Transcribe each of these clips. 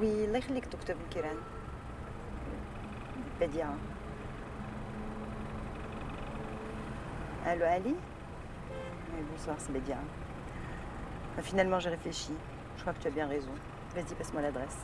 وي الله يخليك دكتور بن بديعة Allô Ali Oui, bonsoir, c'est Bédia. finalement, j'ai réfléchi. Je crois que tu as bien raison. Vas-y, passe-moi l'adresse.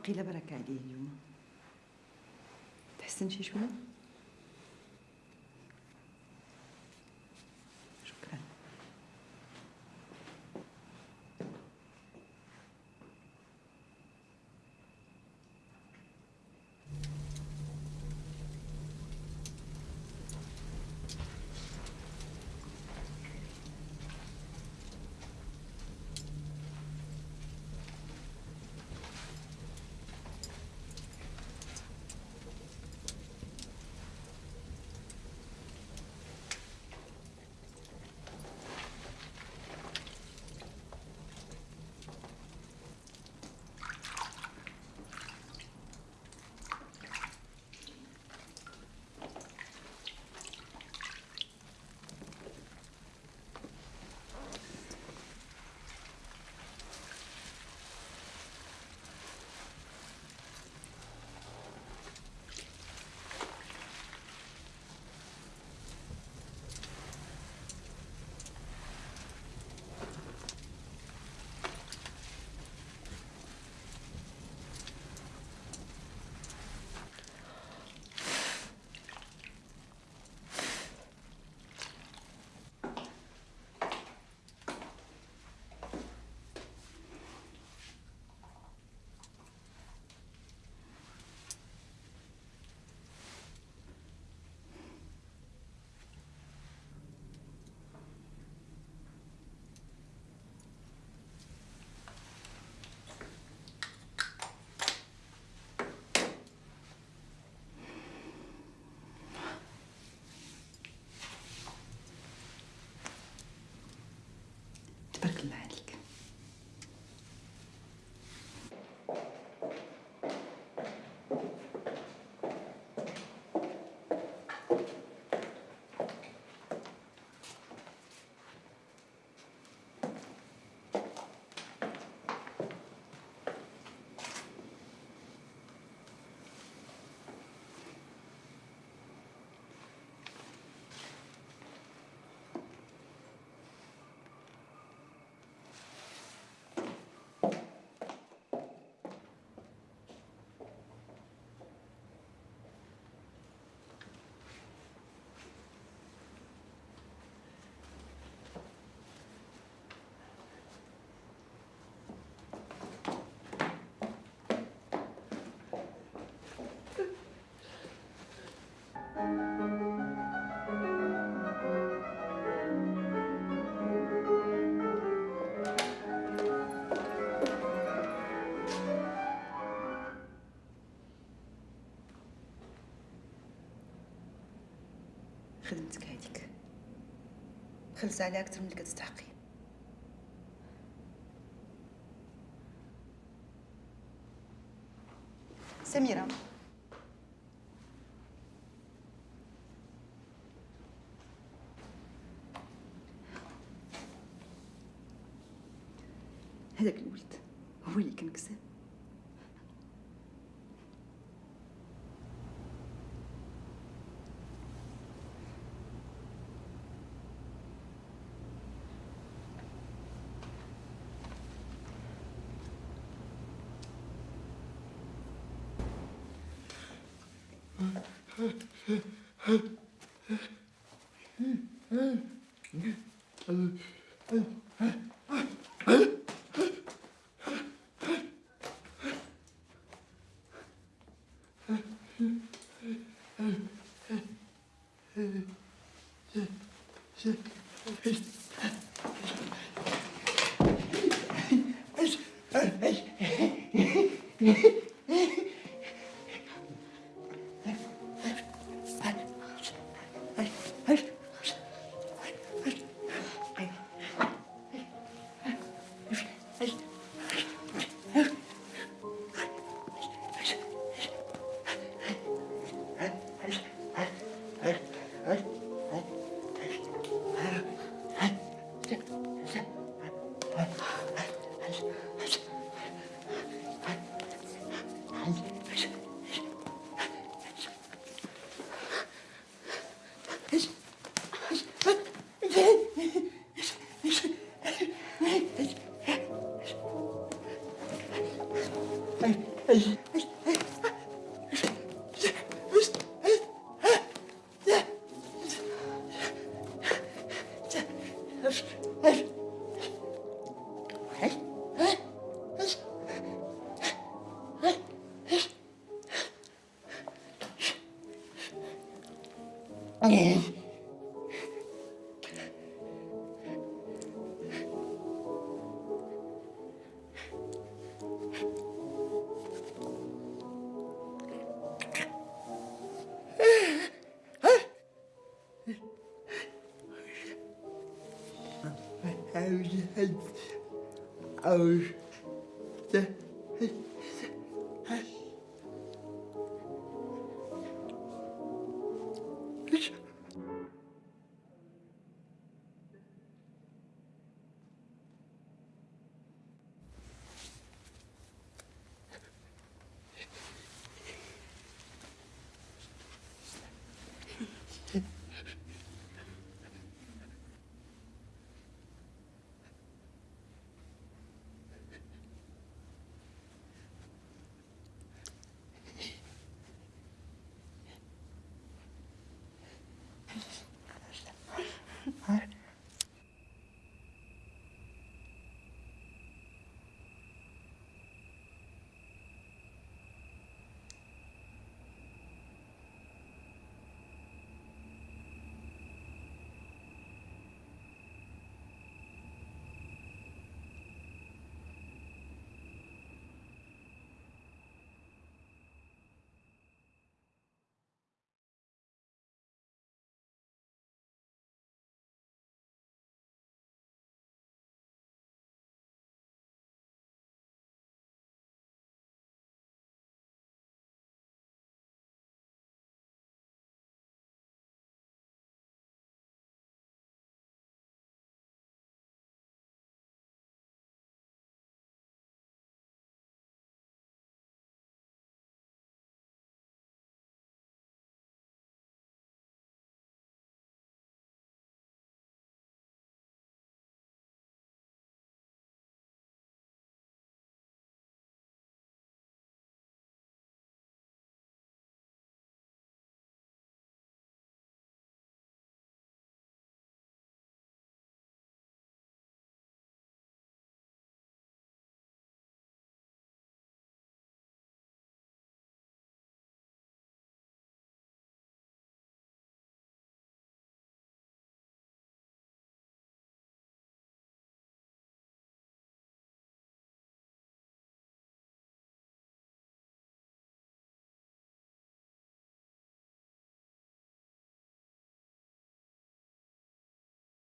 وقيل بركة عليه اليوم تحسن شي شوية؟ خدمتك هذيك. خلص عليها أكثر من اللي كتستحقي. سميرة. هذاك الولد هو اللي كان 에? 에? 예. 어. Отлично.